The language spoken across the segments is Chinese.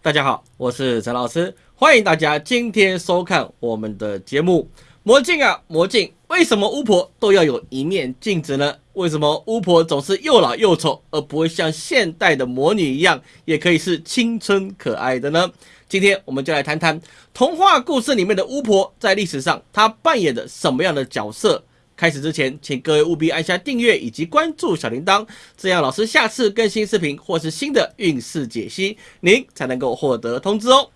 大家好，我是陈老师，欢迎大家今天收看我们的节目《魔镜啊魔镜》。为什么巫婆都要有一面镜子呢？为什么巫婆总是又老又丑，而不会像现代的魔女一样，也可以是青春可爱的呢？今天我们就来谈谈童话故事里面的巫婆在历史上她扮演的什么样的角色。开始之前，请各位务必按下订阅以及关注小铃铛，这样老师下次更新视频或是新的运势解析，您才能够获得通知哦。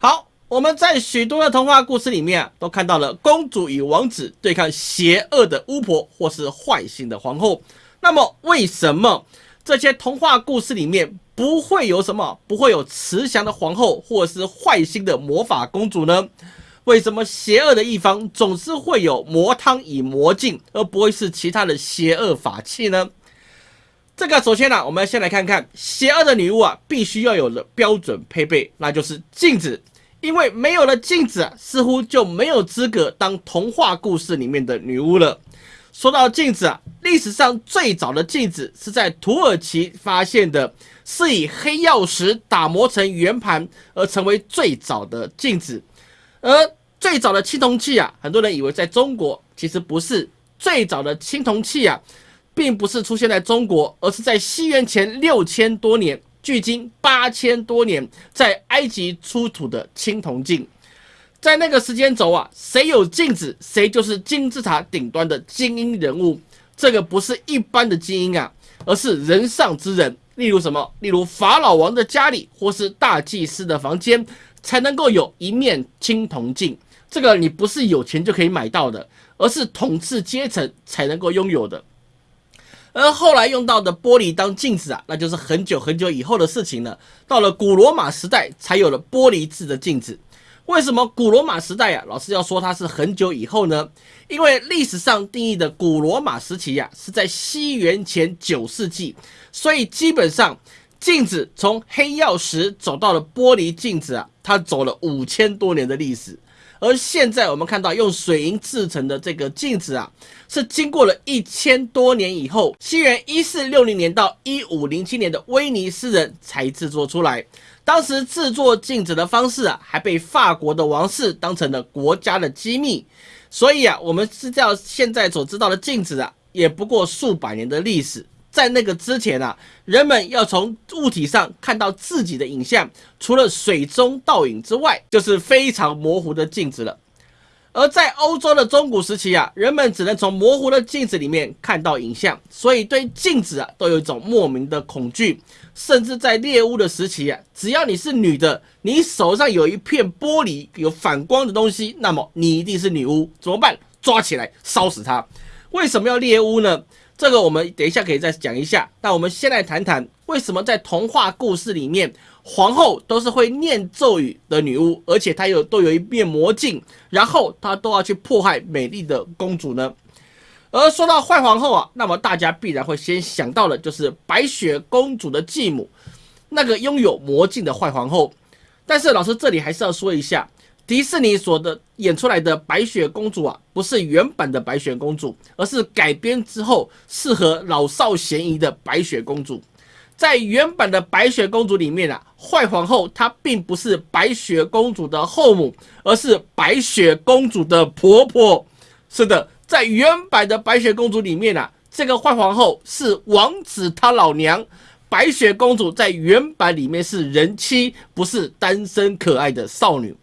好，我们在许多的童话故事里面啊，都看到了公主与王子对抗邪恶的巫婆或是坏心的皇后。那么，为什么这些童话故事里面不会有什么，不会有慈祥的皇后或是坏心的魔法公主呢？为什么邪恶的一方总是会有魔汤与魔镜，而不会是其他的邪恶法器呢？这个首先呢，我们先来看看邪恶的女巫啊，必须要有的标准配备，那就是镜子。因为没有了镜子，似乎就没有资格当童话故事里面的女巫了。说到镜子啊，历史上最早的镜子是在土耳其发现的，是以黑曜石打磨成圆盘而成为最早的镜子。而最早的青铜器啊，很多人以为在中国，其实不是。最早的青铜器啊，并不是出现在中国，而是在西元前六千多年，距今八千多年，在埃及出土的青铜镜。在那个时间轴啊，谁有镜子，谁就是金字塔顶端的精英人物。这个不是一般的精英啊，而是人上之人。例如什么？例如法老王的家里，或是大祭司的房间。才能够有一面青铜镜，这个你不是有钱就可以买到的，而是统治阶层才能够拥有的。而后来用到的玻璃当镜子啊，那就是很久很久以后的事情了。到了古罗马时代，才有了玻璃制的镜子。为什么古罗马时代啊，老师要说它是很久以后呢？因为历史上定义的古罗马时期呀，是在西元前九世纪，所以基本上。镜子从黑曜石走到了玻璃镜子啊，它走了五千多年的历史。而现在我们看到用水银制成的这个镜子啊，是经过了一千多年以后，西元一四六零年到一五零七年的威尼斯人才制作出来。当时制作镜子的方式啊，还被法国的王室当成了国家的机密。所以啊，我们知道现在所知道的镜子啊，也不过数百年的历史。在那个之前啊，人们要从物体上看到自己的影像，除了水中倒影之外，就是非常模糊的镜子了。而在欧洲的中古时期啊，人们只能从模糊的镜子里面看到影像，所以对镜子啊都有一种莫名的恐惧。甚至在猎巫的时期啊，只要你是女的，你手上有一片玻璃有反光的东西，那么你一定是女巫。怎么办？抓起来烧死她！为什么要猎巫呢？这个我们等一下可以再讲一下。那我们先来谈谈，为什么在童话故事里面，皇后都是会念咒语的女巫，而且她有都有一面魔镜，然后她都要去迫害美丽的公主呢？而说到坏皇后啊，那么大家必然会先想到的就是白雪公主的继母，那个拥有魔镜的坏皇后。但是老师这里还是要说一下。迪士尼所的演出来的白雪公主啊，不是原版的白雪公主，而是改编之后适合老少咸宜的白雪公主。在原版的白雪公主里面啊，坏皇后她并不是白雪公主的后母，而是白雪公主的婆婆。是的，在原版的白雪公主里面啊，这个坏皇后是王子他老娘。白雪公主在原版里面是人妻，不是单身可爱的少女。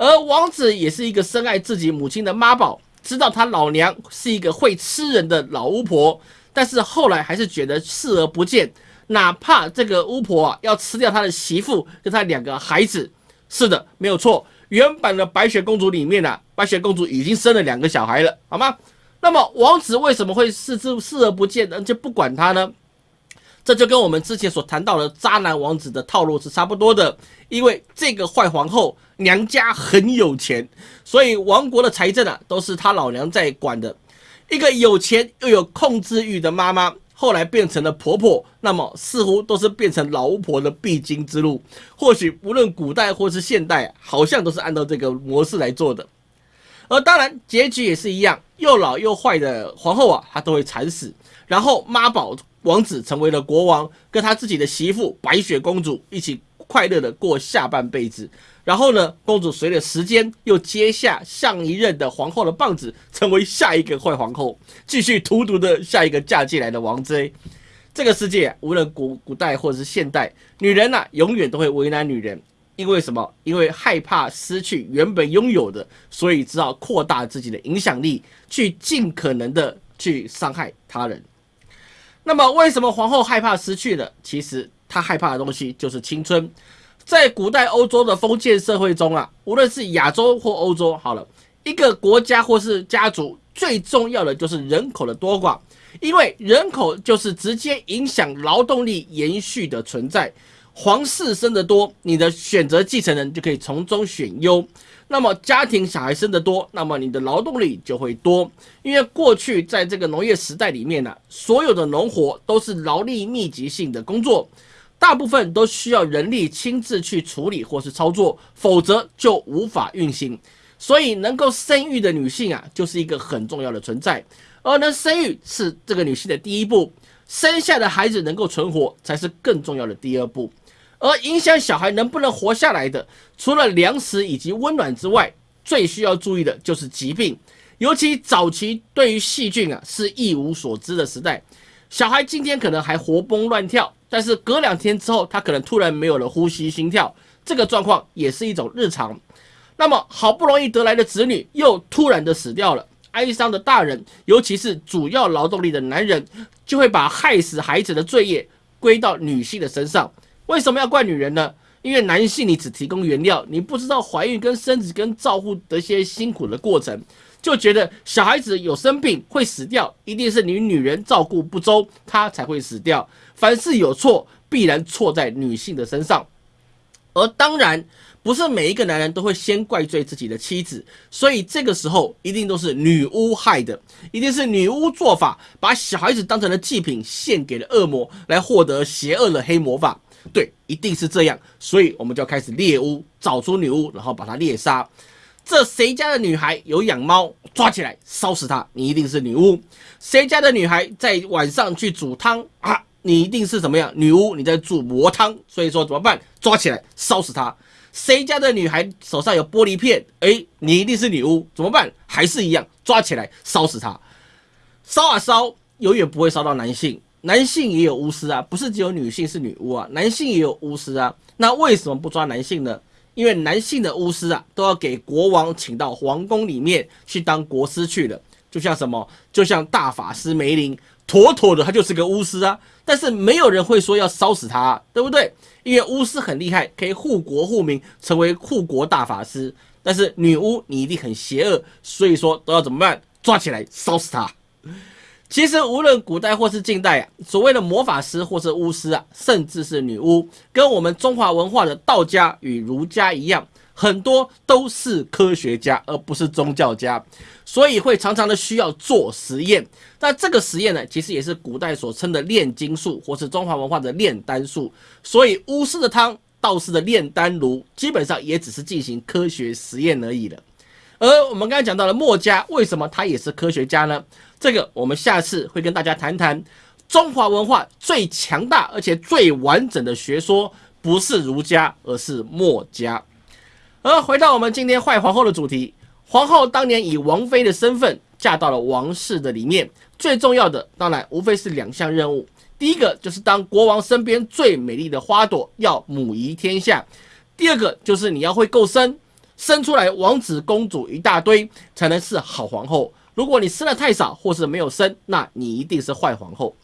而王子也是一个深爱自己母亲的妈宝，知道他老娘是一个会吃人的老巫婆，但是后来还是觉得视而不见，哪怕这个巫婆啊要吃掉他的媳妇跟他两个孩子，是的，没有错。原版的白雪公主里面呢，白雪公主已经生了两个小孩了，好吗？那么王子为什么会视之视而不见，而且不管他呢？这就跟我们之前所谈到的渣男王子的套路是差不多的，因为这个坏皇后娘家很有钱，所以王国的财政啊都是他老娘在管的。一个有钱又有控制欲的妈妈，后来变成了婆婆，那么似乎都是变成老巫婆的必经之路。或许无论古代或是现代，好像都是按照这个模式来做的。而当然，结局也是一样，又老又坏的皇后啊，她都会惨死，然后妈宝。王子成为了国王，跟他自己的媳妇白雪公主一起快乐的过下半辈子。然后呢，公主随着时间又接下上一任的皇后的棒子，成为下一个坏皇后，继续荼毒的下一个嫁进来的王妃。这个世界无论古古代或者是现代，女人呐永远都会为难女人，因为什么？因为害怕失去原本拥有的，所以只好扩大自己的影响力，去尽可能的去伤害他人。那么为什么皇后害怕失去呢？其实她害怕的东西就是青春。在古代欧洲的封建社会中啊，无论是亚洲或欧洲，好了，一个国家或是家族最重要的就是人口的多寡。因为人口就是直接影响劳动力延续的存在，皇室生得多，你的选择继承人就可以从中选优。那么家庭小孩生得多，那么你的劳动力就会多。因为过去在这个农业时代里面呢，所有的农活都是劳力密集性的工作，大部分都需要人力亲自去处理或是操作，否则就无法运行。所以能够生育的女性啊，就是一个很重要的存在。而能生育是这个女性的第一步，生下的孩子能够存活才是更重要的第二步。而影响小孩能不能活下来的，除了粮食以及温暖之外，最需要注意的就是疾病。尤其早期对于细菌啊是一无所知的时代，小孩今天可能还活蹦乱跳，但是隔两天之后，他可能突然没有了呼吸、心跳，这个状况也是一种日常。那么好不容易得来的子女又突然的死掉了。哀伤的大人，尤其是主要劳动力的男人，就会把害死孩子的罪业归到女性的身上。为什么要怪女人呢？因为男性你只提供原料，你不知道怀孕跟生子跟照顾的一些辛苦的过程，就觉得小孩子有生病会死掉，一定是你女人照顾不周，他才会死掉。凡事有错，必然错在女性的身上。而当然。不是每一个男人都会先怪罪自己的妻子，所以这个时候一定都是女巫害的，一定是女巫做法，把小孩子当成了祭品献给了恶魔，来获得邪恶的黑魔法。对，一定是这样，所以我们就要开始猎巫，找出女巫，然后把她猎杀。这谁家的女孩有养猫，抓起来烧死她，你一定是女巫。谁家的女孩在晚上去煮汤啊，你一定是怎么样？女巫，你在煮魔汤，所以说怎么办？抓起来烧死她。谁家的女孩手上有玻璃片？哎，你一定是女巫，怎么办？还是一样，抓起来烧死她。烧啊烧，永远不会烧到男性。男性也有巫师啊，不是只有女性是女巫啊，男性也有巫师啊。那为什么不抓男性呢？因为男性的巫师啊，都要给国王请到皇宫里面去当国师去了。就像什么？就像大法师梅林，妥妥的他就是个巫师啊。但是没有人会说要烧死他，对不对？因为巫师很厉害，可以护国护民，成为护国大法师。但是女巫你一定很邪恶，所以说都要怎么办？抓起来烧死他。其实无论古代或是近代啊，所谓的魔法师或是巫师啊，甚至是女巫，跟我们中华文化的道家与儒家一样。很多都是科学家，而不是宗教家，所以会常常的需要做实验。那这个实验呢，其实也是古代所称的炼金术，或是中华文化的炼丹术。所以巫师的汤，道士的炼丹炉，基本上也只是进行科学实验而已了。而我们刚才讲到了墨家，为什么他也是科学家呢？这个我们下次会跟大家谈谈。中华文化最强大而且最完整的学说，不是儒家，而是墨家。而回到我们今天坏皇后的主题，皇后当年以王妃的身份嫁到了王室的里面，最重要的当然无非是两项任务。第一个就是当国王身边最美丽的花朵，要母仪天下；第二个就是你要会够生，生出来王子公主一大堆，才能是好皇后。如果你生的太少，或是没有生，那你一定是坏皇后。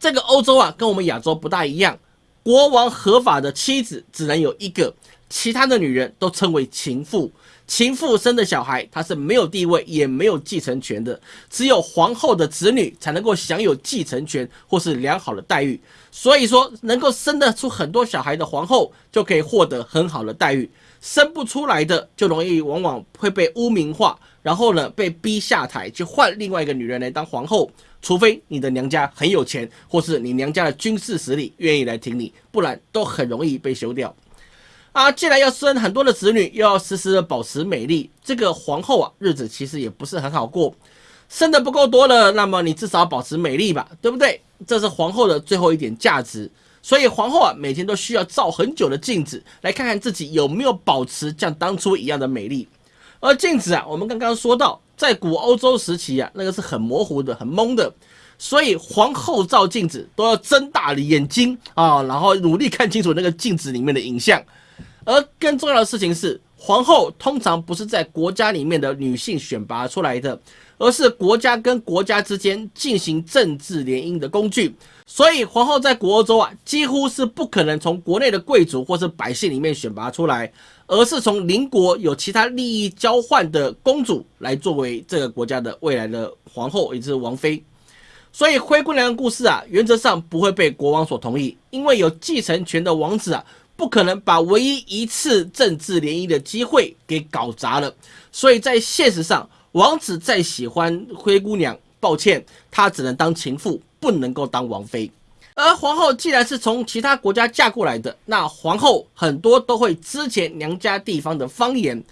这个欧洲啊，跟我们亚洲不大一样，国王合法的妻子只能有一个。其他的女人都称为情妇，情妇生的小孩，她是没有地位也没有继承权的，只有皇后的子女才能够享有继承权或是良好的待遇。所以说，能够生得出很多小孩的皇后就可以获得很好的待遇，生不出来的就容易往往会被污名化，然后呢被逼下台去换另外一个女人来当皇后，除非你的娘家很有钱，或是你娘家的军事实力愿意来挺你，不然都很容易被休掉。啊，既然要生很多的子女，又要时时的保持美丽，这个皇后啊，日子其实也不是很好过。生的不够多了，那么你至少保持美丽吧，对不对？这是皇后的最后一点价值。所以皇后啊每天都需要照很久的镜子，来看看自己有没有保持像当初一样的美丽。而镜子啊，我们刚刚说到，在古欧洲时期啊，那个是很模糊的、很蒙的，所以皇后照镜子都要睁大了眼睛啊，然后努力看清楚那个镜子里面的影像。而更重要的事情是，皇后通常不是在国家里面的女性选拔出来的，而是国家跟国家之间进行政治联姻的工具。所以，皇后在古欧洲啊，几乎是不可能从国内的贵族或是百姓里面选拔出来。而是从邻国有其他利益交换的公主来作为这个国家的未来的皇后，也就是王妃。所以灰姑娘的故事啊，原则上不会被国王所同意，因为有继承权的王子啊，不可能把唯一一次政治联姻的机会给搞砸了。所以在现实上，王子再喜欢灰姑娘，抱歉，他只能当情妇，不能够当王妃。而皇后既然是从其他国家嫁过来的，那皇后很多都会之前娘家地方的方言。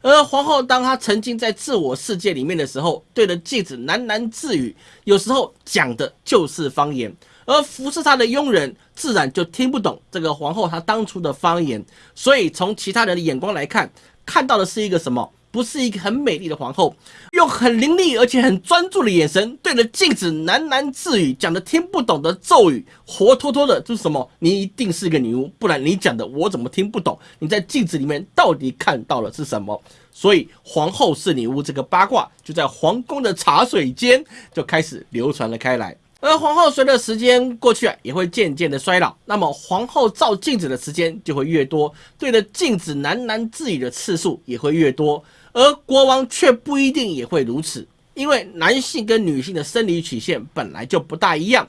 而皇后当她沉浸在自我世界里面的时候，对着镜子喃喃自语，有时候讲的就是方言。而服侍她的佣人自然就听不懂这个皇后她当初的方言，所以从其他人的眼光来看，看到的是一个什么？不是一个很美丽的皇后，用很凌厉而且很专注的眼神对着镜子喃喃自语，讲的听不懂的咒语，活脱脱的就是什么？你一定是一个女巫，不然你讲的我怎么听不懂？你在镜子里面到底看到了是什么？所以皇后是女巫这个八卦就在皇宫的茶水间就开始流传了开来。而皇后随着时间过去啊，也会渐渐的衰老。那么皇后照镜子的时间就会越多，对着镜子喃喃自语的次数也会越多。而国王却不一定也会如此，因为男性跟女性的生理曲线本来就不大一样。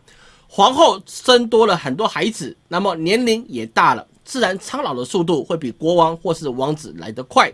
皇后生多了很多孩子，那么年龄也大了，自然苍老的速度会比国王或是王子来得快。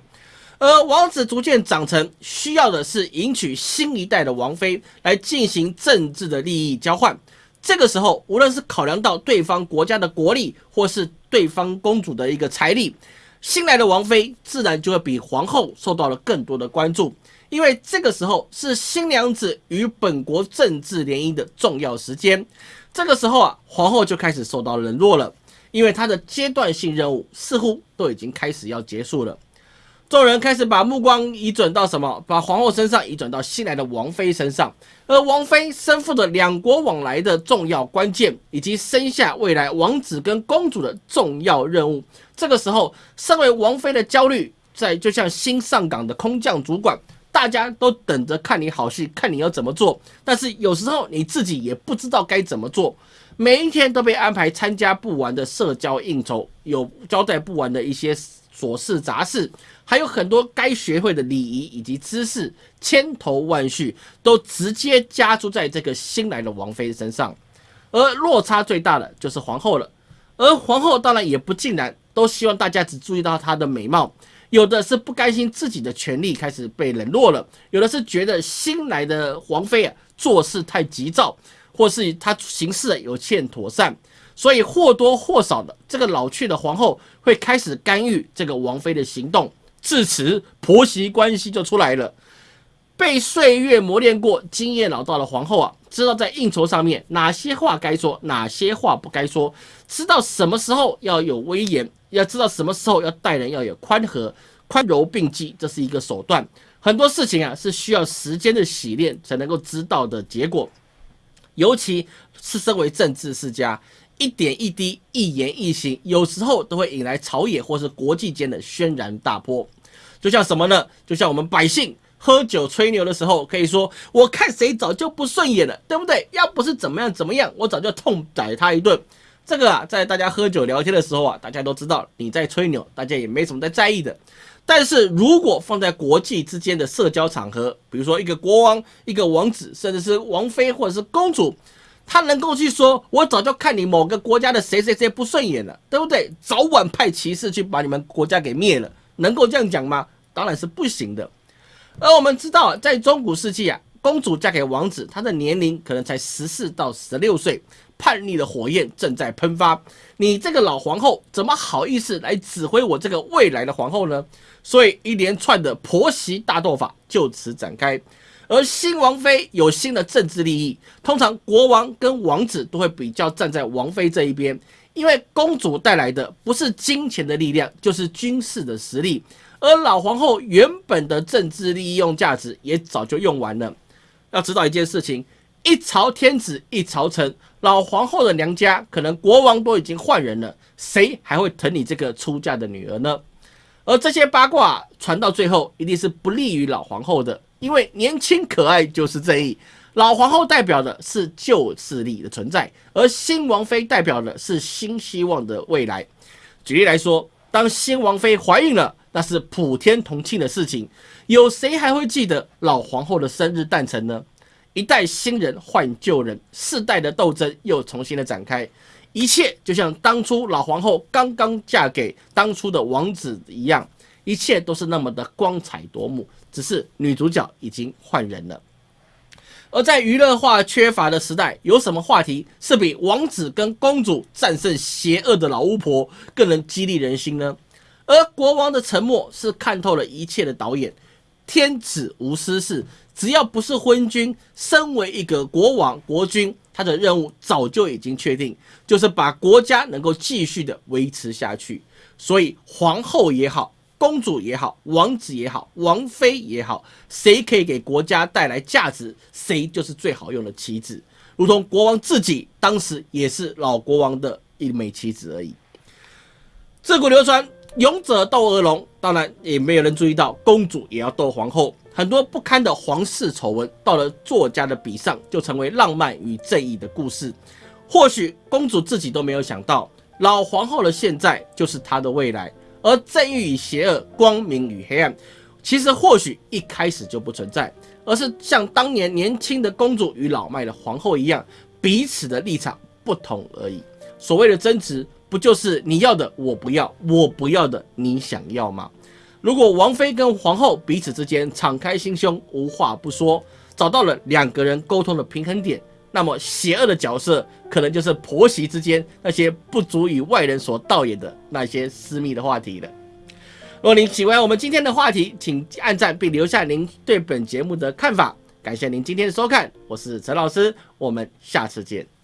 而王子逐渐长成，需要的是迎娶新一代的王妃来进行政治的利益交换。这个时候，无论是考量到对方国家的国力，或是对方公主的一个财力，新来的王妃自然就会比皇后受到了更多的关注。因为这个时候是新娘子与本国政治联姻的重要时间。这个时候啊，皇后就开始受到冷落了，因为她的阶段性任务似乎都已经开始要结束了。众人开始把目光移转到什么？把皇后身上移转到新来的王妃身上，而王妃身负着两国往来的重要关键，以及生下未来王子跟公主的重要任务。这个时候，身为王妃的焦虑，在就像新上岗的空降主管，大家都等着看你好戏，看你要怎么做。但是有时候你自己也不知道该怎么做，每一天都被安排参加不完的社交应酬，有交代不完的一些琐事杂事。还有很多该学会的礼仪以及知识，千头万绪都直接加注在这个新来的王妃身上，而落差最大的就是皇后了。而皇后当然也不尽然，都希望大家只注意到她的美貌，有的是不甘心自己的权利开始被冷落了，有的是觉得新来的王妃啊做事太急躁，或是她行事有欠妥善，所以或多或少的这个老去的皇后会开始干预这个王妃的行动。至此，婆媳关系就出来了。被岁月磨练过、经验老道的皇后啊，知道在应酬上面哪些话该说，哪些话不该说，知道什么时候要有威严，要知道什么时候要待人要有宽和、宽柔并济，这是一个手段。很多事情啊，是需要时间的洗练才能够知道的结果。尤其是身为政治世家。一点一滴，一言一行，有时候都会引来朝野或是国际间的轩然大波。就像什么呢？就像我们百姓喝酒吹牛的时候，可以说我看谁早就不顺眼了，对不对？要不是怎么样怎么样，我早就痛宰他一顿。这个啊，在大家喝酒聊天的时候啊，大家都知道你在吹牛，大家也没什么在在意的。但是如果放在国际之间的社交场合，比如说一个国王、一个王子，甚至是王妃或者是公主。他能够去说，我早就看你某个国家的谁谁谁不顺眼了，对不对？早晚派骑士去把你们国家给灭了，能够这样讲吗？当然是不行的。而我们知道，在中古世纪啊，公主嫁给王子，她的年龄可能才十四到十六岁，叛逆的火焰正在喷发。你这个老皇后怎么好意思来指挥我这个未来的皇后呢？所以一连串的婆媳大斗法就此展开。而新王妃有新的政治利益，通常国王跟王子都会比较站在王妃这一边，因为公主带来的不是金钱的力量，就是军事的实力，而老皇后原本的政治利用价值也早就用完了。要知道一件事情，一朝天子一朝臣，老皇后的娘家可能国王都已经换人了，谁还会疼你这个出嫁的女儿呢？而这些八卦传到最后，一定是不利于老皇后的，因为年轻可爱就是正义。老皇后代表的是旧势力的存在，而新王妃代表的是新希望的未来。举例来说，当新王妃怀孕了，那是普天同庆的事情，有谁还会记得老皇后的生日诞辰呢？一代新人换旧人，世代的斗争又重新的展开，一切就像当初老皇后刚刚嫁给当初的王子一样，一切都是那么的光彩夺目，只是女主角已经换人了。而在娱乐化缺乏的时代，有什么话题是比王子跟公主战胜邪恶的老巫婆更能激励人心呢？而国王的沉默是看透了一切的导演。天子无私事，只要不是昏君，身为一个国王国君，他的任务早就已经确定，就是把国家能够继续的维持下去。所以皇后也好。公主也好，王子也好，王妃也好，谁可以给国家带来价值，谁就是最好用的棋子。如同国王自己当时也是老国王的一枚棋子而已。自古流传，勇者斗恶龙，当然也没有人注意到公主也要斗皇后。很多不堪的皇室丑闻，到了作家的笔上，就成为浪漫与正义的故事。或许公主自己都没有想到，老皇后的现在就是她的未来。而正义与邪恶、光明与黑暗，其实或许一开始就不存在，而是像当年年轻的公主与老迈的皇后一样，彼此的立场不同而已。所谓的争执，不就是你要的我不要，我不要的你想要吗？如果王妃跟皇后彼此之间敞开心胸，无话不说，找到了两个人沟通的平衡点。那么，邪恶的角色可能就是婆媳之间那些不足以外人所道也的那些私密的话题了。如果您喜欢我们今天的话题，请按赞并留下您对本节目的看法。感谢您今天的收看，我是陈老师，我们下次见。